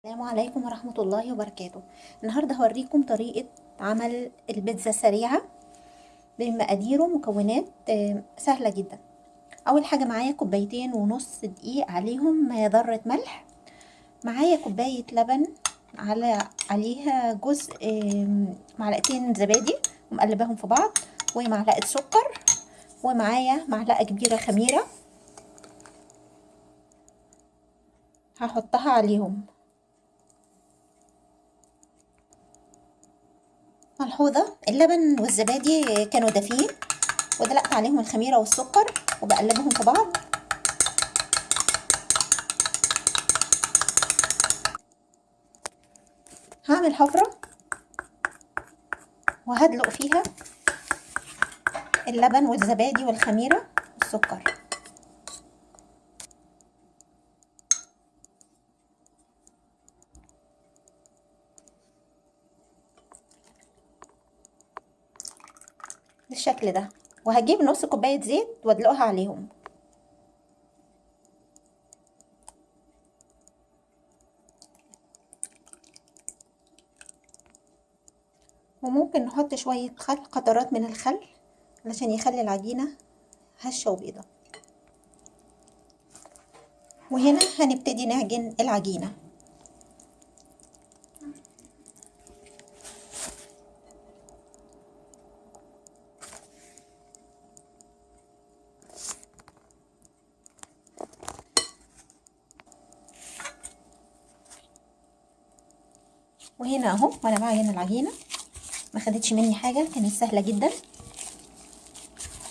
السلام عليكم ورحمة الله وبركاته. النهاردة هوريكم طريقة عمل البيتزا سريعة بمقادير ومكونات آه، سهلة جدا. أول حاجة معايا كوبايتين ونص دقيق عليهم ذرة ملح. معايا كوباية لبن على عليها جزء آم، معلقتين زبادي ومقلباهم في بعض ومعلقة سكر ومعايا معلقة كبيرة خميرة هحطها عليهم. ملحوظة. اللبن والزبادي كانوا دافيين ودلقت عليهم الخميرة والسكر وبقلبهم في بعض. هعمل حفرة وهدلق فيها اللبن والزبادي والخميرة والسكر. بالشكل ده. وهجيب نص كوباية زيت وادلقها عليهم. وممكن نحط شوية خل قطرات من الخل علشان يخلي العجينة هشة وبيضة. وهنا هنبتدي نعجن العجينة. وهنا اهو وأنا بعجن العجينة. ما خدتش مني حاجة كانت سهلة جدا.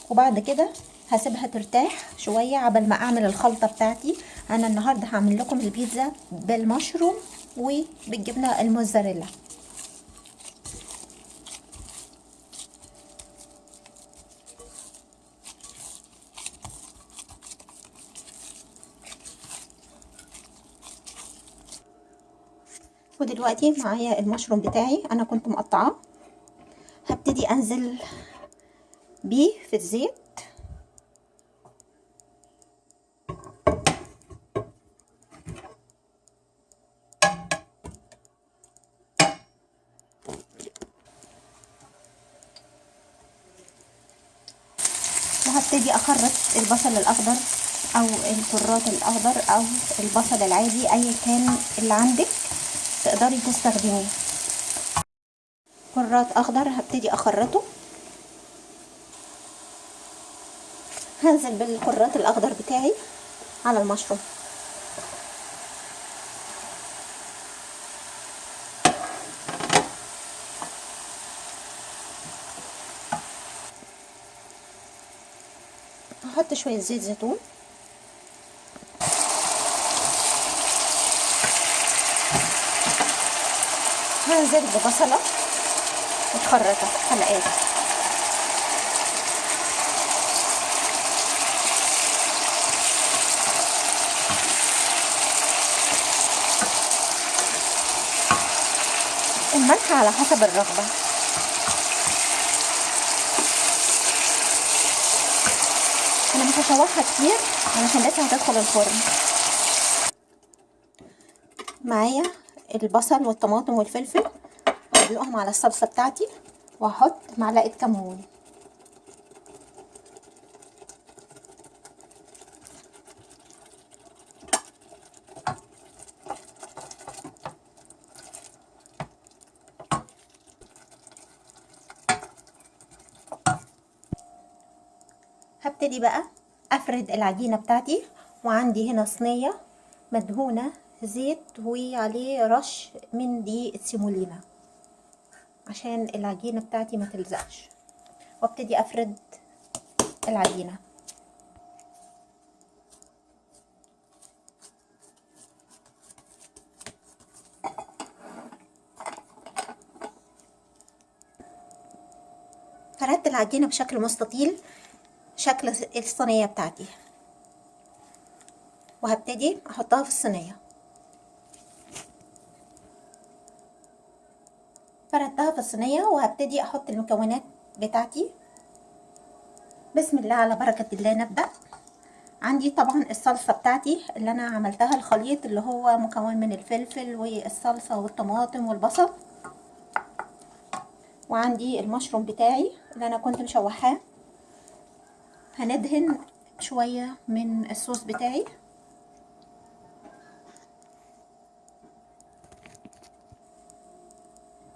وبعد كده هسيبها ترتاح شوية عبل ما أعمل الخلطة بتاعتي. أنا النهارده هعمل لكم البيتزا بالمشروم وبالجبنة الموزاريلا. ودلوقتي معايا المشروم بتاعي. أنا كنت مقطعاه هبتدي أنزل بيه في الزيت. وهبتدي أخرط البصل الأخضر أو الكرات الأخضر أو البصل العادي أي كان اللي عندك. تقدري تستخدميه. كرات أخضر هبتدي أخرطه. هنزل بالكرات الأخضر بتاعي على المشروم. هحط شوية زيت زيتون. هنزل ببصلة متخرطة. حلقات الملح على حسب الرغبة. أنا مش هشوحها كتير علشان لسه هتدخل الفرن. معايا؟ البصل والطماطم والفلفل وادلقهم على الصلصة بتاعتي وهحط معلقة كمون. هبتدي بقى أفرد العجينة بتاعتي وعندي هنا صينية مدهونة زيت وعليه رش من دي السيمولينا عشان العجينة بتاعتي ما تلزقش. وابتدي أفرد العجينة. فردت العجينة بشكل مستطيل شكل الصينية بتاعتي. وهبتدي أحطها في الصينية. فردتها في الصينية وهبتدي أحط المكونات بتاعتي. بسم الله على بركة الله نبدأ. عندي طبعا الصلصة بتاعتي اللي أنا عملتها الخليط اللي هو مكون من الفلفل والصلصة والطماطم والبصل. وعندي المشروم بتاعي اللي أنا كنت مشوحاه. هندهن شوية من الصوص بتاعي.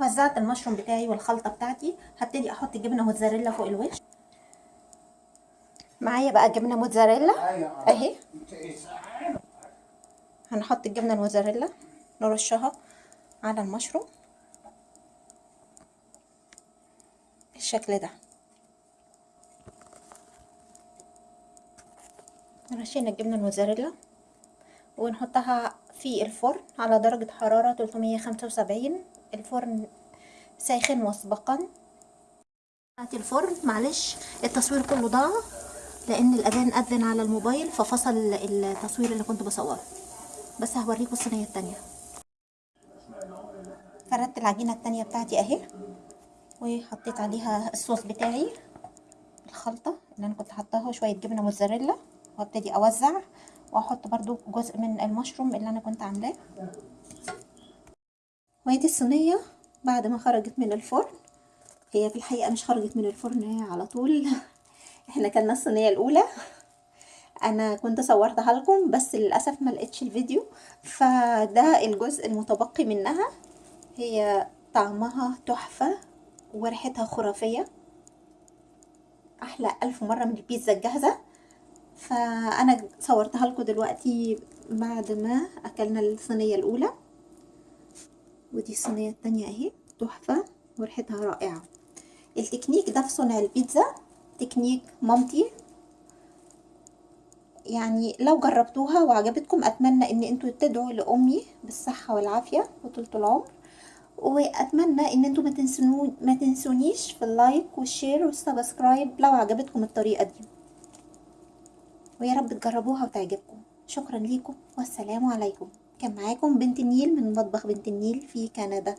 وزعت المشروم بتاعي والخلطة بتاعتي. هبتدي أحط جبنة موتزاريلا فوق الوش. معايا بقى جبنة موتزاريلا؟ أهي. هنحط الجبنة الموتزاريلا نرشها على المشروم. بالشكل ده. رشينا الجبنة الموتزاريلا ونحطها في الفرن على درجة حرارة 375 الفرن ساخن مسبقا بتاعت الفرن معلش التصوير كله ضاع لأن الأذان أذن على الموبايل ففصل التصوير اللي كنت بصوره. بس هوريكم الصينية التانية. فردت العجينة التانية بتاعتي أهي وحطيت عليها الصوص بتاعي الخلطة اللي أنا كنت حطاها شوية جبنة موتزاريلا وأبتدي أوزع وأحط برضو جزء من المشروم اللي أنا كنت عاملاه. وادي الصينية بعد ما خرجت من الفرن. هي في الحقيقة مش خرجت من الفرن على طول. إحنا كلنا الصينية الأولى. أنا كنت صورتها لكم بس للأسف ما لقيتش الفيديو. فده الجزء المتبقي منها. هي طعمها تحفة وريحتها خرافية. أحلى ألف مرة من البيتزا الجاهزة. فأنا صورتها لكم دلوقتي بعد ما أكلنا الصينية الأولى. ودي الصينيه التانية اهي تحفة وريحتها رائعة. التكنيك ده في صنع البيتزا تكنيك مامتي. يعني لو جربتوها وعجبتكم أتمنى إن أنتوا تدعوا لأمي بالصحة والعافية وطولة العمر. وأتمنى إن أنتوا ما ما تنسونيش في ال like وال share وال subscribe لو عجبتكم الطريقة دي. ويا رب تجربوها وتعجبكم. شكرا ليكم. والسلام عليكم. كان معاكم بنت النيل من مطبخ بنت النيل في كندا.